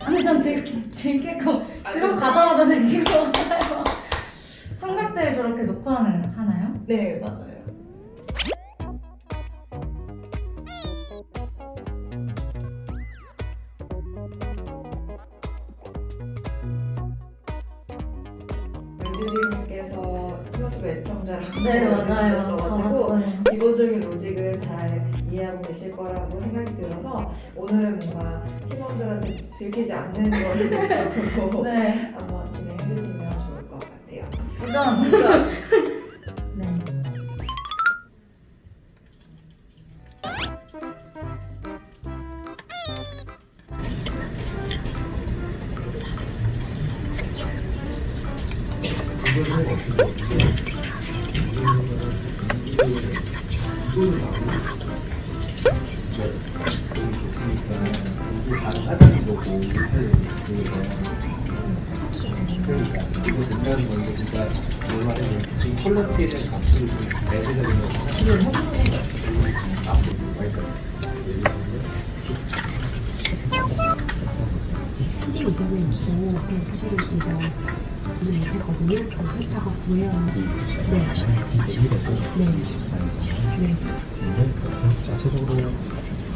아니 전 들, 들키고 들어가자마자 들키고 하나요? 삼각대를 저렇게 놓고 하는, 하나요? 네, 맞아요. 류님께서 유튜브 애청자라고 네 맞아요 기본적인 로직은 잘 이해하고 계실 거라고 생각이 들어서 오늘은 뭔가 팀원들한테 들키지 않는 걸 목적으로 네 한번 진행해 주시면 좋을 것 같아요. 도전 네. 그러니까 이거 된다는 건 이제 진짜 얼마나 지금 대한 값을 매제가 돼서 수련을 해보는 거야. 앞으로 그러니까 들면 이거는 또 사실은 저희가 오늘 했거든요. 저 회차가 구해야 네. 사실 네. 네. 근데 자체적으로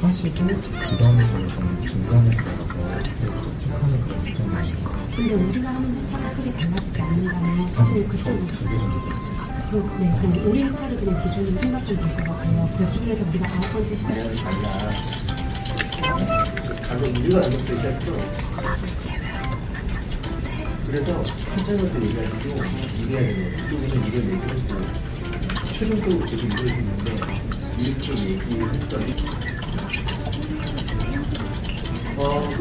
하시고 그 다음에 저희가 중간에 들어가서 쭉 하는 그런 일정이 근데 우리가 하는 회차가 크게 달라지지 않는다면 사실 그쪽은 두개 정도 그, 네, 그럼 우리 회차를 그냥 기준으로 생각 좀 될 것 같아요. 그 중에서 우리가 아홉 번째 시작 내가 달라. 가격 우리가 알고 있었죠 그래서 얘기하기도 이래야 되는 거예요. 이쪽에서 이걸 얘기했고 최종적으로 계속 이걸 했는데 이렇게 얘기했더니 world.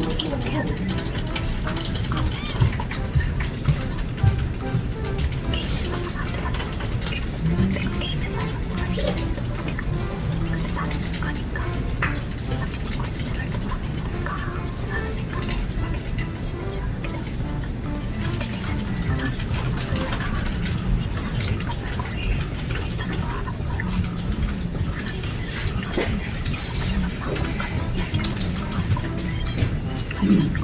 Mm-hmm.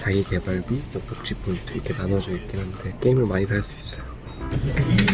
자기 개발비, 복지 포인트 이렇게 나눠져 있긴 한데 게임을 많이 살 수 있어요.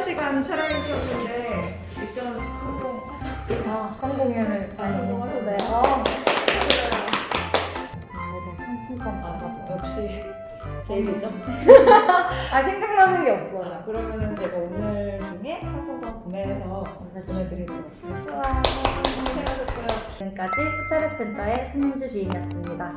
시간 촬영해주셨는데 미션 성공하셨나요? 아, 아. 네. 아. 저도 상품권 받아서. 역시 제 일이죠. 아, 생각나는 게 없어요. 그러면은 제가 오늘 중에 상품권 구매해서 보내드리도록 하겠습니다. 우와. 고생하셨어요. 지금까지 푸차랩센터의 손민주 주임이었습니다.